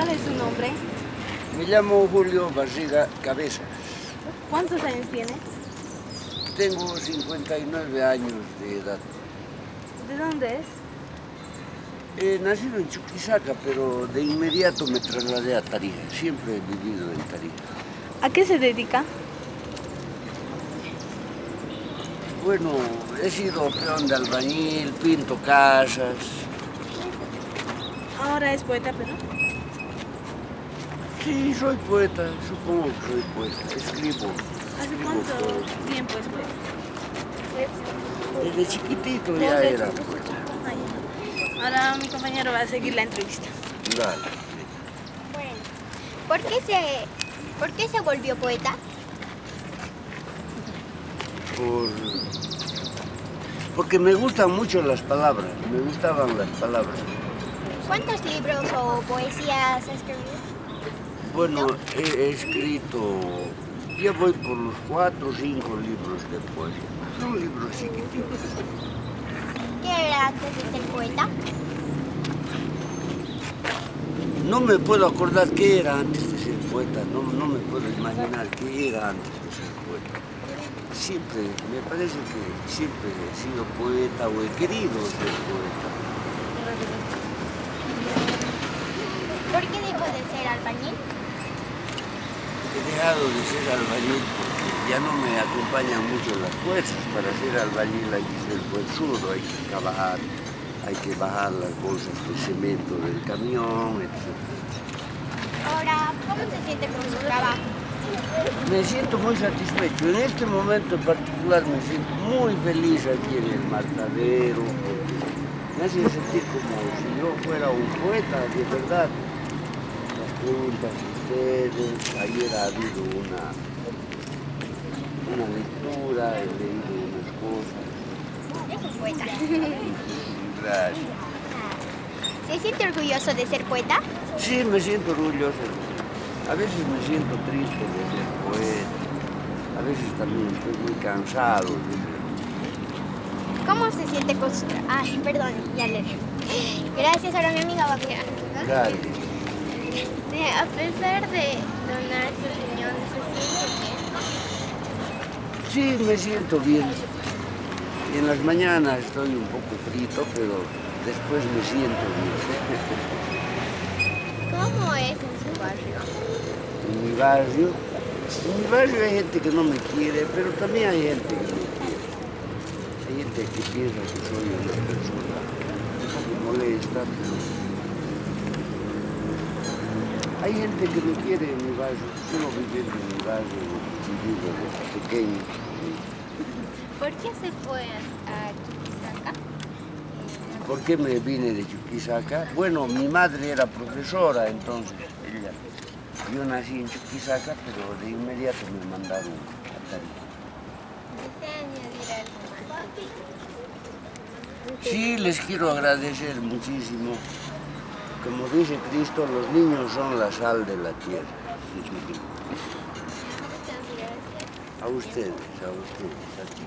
¿Cuál es su nombre? Me llamo Julio Barriga Cabezas. ¿Cuántos años tiene? Tengo 59 años de edad. ¿De dónde es? He nacido en Chuquisaca, pero de inmediato me trasladé a Tarija. Siempre he vivido en Tarija. ¿A qué se dedica? Bueno, he sido peón de albañil, pinto casas. Ahora es poeta, pero... Sí, soy poeta, supongo que soy poeta. Escribo. ¿Hace cuánto tiempo es poeta? Desde chiquitito ya era chiquito. poeta. Ah. Ahora mi compañero va a seguir la entrevista. Dale. Bueno, ¿por qué se, por qué se volvió poeta? Por... Porque me gustan mucho las palabras, me gustaban las palabras. ¿Cuántos libros o poesías ha escribido? Bueno, he, he escrito, ya voy por los cuatro o cinco libros de poesía. Son libros chiquititos. ¿Qué era antes de ser poeta? No me puedo acordar qué era antes de ser poeta, no, no me puedo imaginar qué era antes de ser poeta. Siempre, me parece que siempre he sido poeta o he querido ser poeta. ¿Por qué dejó de ser albañil? He dejado de ser albañil porque ya no me acompañan mucho las fuerzas. Para ser albañil hay que ser huesudo, hay que trabajar, hay que bajar las bolsas de cemento del camión, etc. Ahora, ¿cómo se siente con su trabajo? Me siento muy satisfecho. En este momento en particular me siento muy feliz aquí en el matadero me hace sentir como si yo fuera un poeta de verdad. Las preguntas ustedes, ayer ha habido una, una lectura, he leído unas cosas. Es un poeta. Gracias. ¿Se siente orgulloso de ser poeta? Sí, me siento orgulloso. A veces me siento triste de ser poeta. A veces también estoy muy cansado de ser ¿Cómo se siente con su? Ah, perdón, ya le Gracias, ahora mi amiga va a. Gracias. A pesar de donar su riñón, ¿se siente bien? Sí, me siento bien. En las mañanas estoy un poco frito, pero después me siento bien. ¿Cómo es en su barrio? En mi barrio, en mi barrio hay gente que no me quiere, pero también hay gente que me quiere. Hay gente que piensa que soy una persona un poco molesta, pero hay gente que me quiere en mi barrio. Solo viviendo en mi barrio, vivido desde pequeño. ¿Por qué se fue a Chuquisaca? ¿Por qué me vine de Chuquisaca? Bueno, mi madre era profesora, entonces ella. Yo nací en Chuquisaca, pero de inmediato me mandaron a Tarija. Sí, les quiero agradecer muchísimo. Como dice Cristo, los niños son la sal de la tierra. A ustedes, a ustedes, a ti.